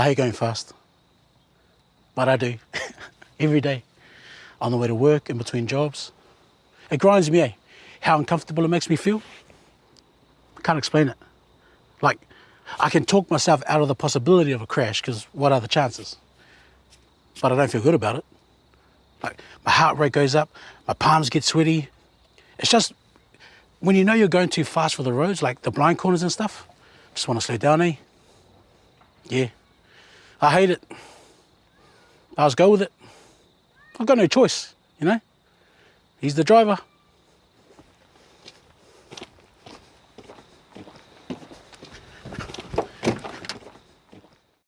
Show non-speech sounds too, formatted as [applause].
I hate going fast, but I do [laughs] every day on the way to work, in between jobs. It grinds me, eh? How uncomfortable it makes me feel. I can't explain it. Like, I can talk myself out of the possibility of a crash because what are the chances? But I don't feel good about it. Like, my heart rate goes up, my palms get sweaty. It's just when you know you're going too fast for the roads, like the blind corners and stuff, just want to slow down, eh? Yeah. I hate it. I just go with it. I've got no choice, you know? He's the driver.